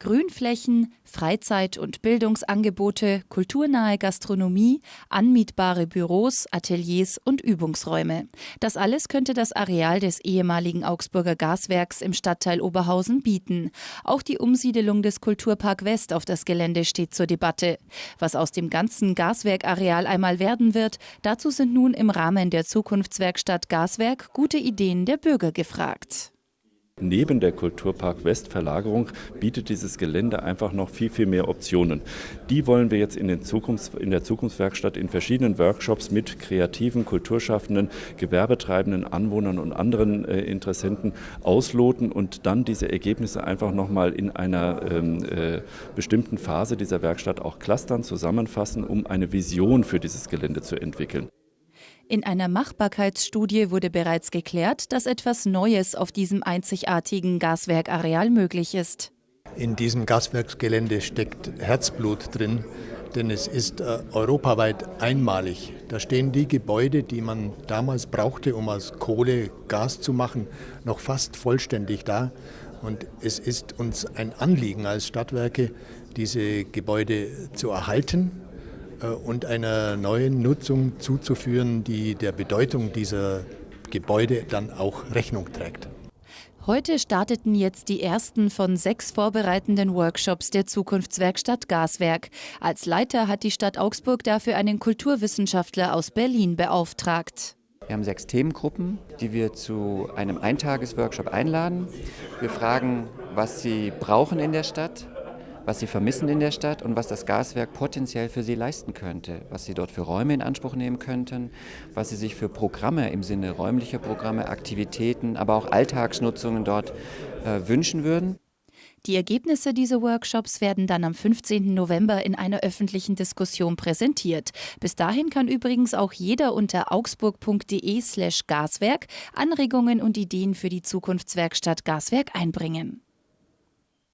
Grünflächen, Freizeit- und Bildungsangebote, kulturnahe Gastronomie, anmietbare Büros, Ateliers und Übungsräume. Das alles könnte das Areal des ehemaligen Augsburger Gaswerks im Stadtteil Oberhausen bieten. Auch die Umsiedelung des Kulturpark West auf das Gelände steht zur Debatte. Was aus dem ganzen Gaswerkareal einmal werden wird, dazu sind nun im Rahmen der Zukunftswerkstatt Gaswerk gute Ideen der Bürger gefragt. Neben der Kulturpark West Verlagerung bietet dieses Gelände einfach noch viel, viel mehr Optionen. Die wollen wir jetzt in, Zukunfts-, in der Zukunftswerkstatt in verschiedenen Workshops mit kreativen, kulturschaffenden, gewerbetreibenden Anwohnern und anderen äh, Interessenten ausloten und dann diese Ergebnisse einfach nochmal in einer ähm, äh, bestimmten Phase dieser Werkstatt auch clustern, zusammenfassen, um eine Vision für dieses Gelände zu entwickeln. In einer Machbarkeitsstudie wurde bereits geklärt, dass etwas Neues auf diesem einzigartigen Gaswerkareal möglich ist. In diesem Gaswerksgelände steckt Herzblut drin, denn es ist äh, europaweit einmalig. Da stehen die Gebäude, die man damals brauchte, um aus Kohle Gas zu machen, noch fast vollständig da. Und es ist uns ein Anliegen als Stadtwerke, diese Gebäude zu erhalten und einer neuen Nutzung zuzuführen, die der Bedeutung dieser Gebäude dann auch Rechnung trägt. Heute starteten jetzt die ersten von sechs vorbereitenden Workshops der Zukunftswerkstatt Gaswerk. Als Leiter hat die Stadt Augsburg dafür einen Kulturwissenschaftler aus Berlin beauftragt. Wir haben sechs Themengruppen, die wir zu einem Eintagesworkshop einladen. Wir fragen, was sie brauchen in der Stadt, was sie vermissen in der Stadt und was das Gaswerk potenziell für sie leisten könnte, was sie dort für Räume in Anspruch nehmen könnten, was sie sich für Programme im Sinne räumlicher Programme, Aktivitäten, aber auch Alltagsnutzungen dort äh, wünschen würden. Die Ergebnisse dieser Workshops werden dann am 15. November in einer öffentlichen Diskussion präsentiert. Bis dahin kann übrigens auch jeder unter augsburg.de/gaswerk Anregungen und Ideen für die Zukunftswerkstatt Gaswerk einbringen.